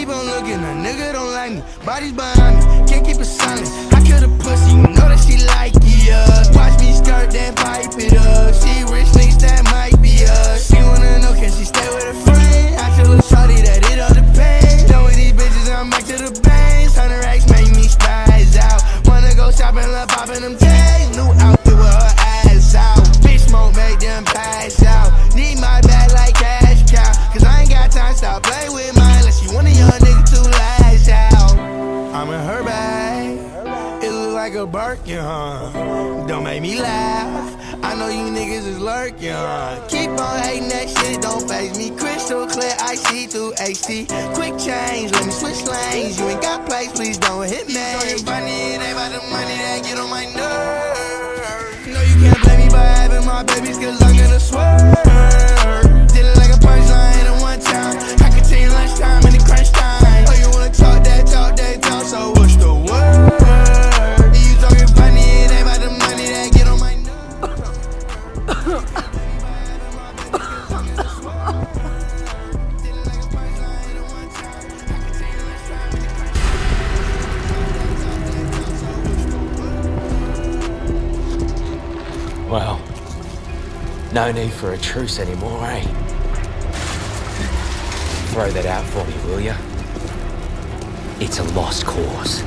keep on looking, a nigga don't like me. Bodies behind me, can't keep it silent. I kill a pussy, you know that she like it up. Watch me start, that pipe it up. See rich things that might be us. She wanna know, can she stay with a friend? I tell her shawty that it all depends. Done with these bitches, I'm back to the bangs. Hundred racks make me spies out. Wanna go shopping, love popping them tags. like a Birkin, huh? Don't make me laugh. I know you niggas is lurking, huh? Keep on hating that shit, don't face me. Crystal clear, I see through AC. Quick change, let me switch lanes. You ain't got place, please don't hit me. So you funny, it ain't about the money that get on my nerves. No, you can't blame me by having my babies, cause I'm gonna swear. Well, no need for a truce anymore, eh? Throw that out for me, will ya? It's a lost cause.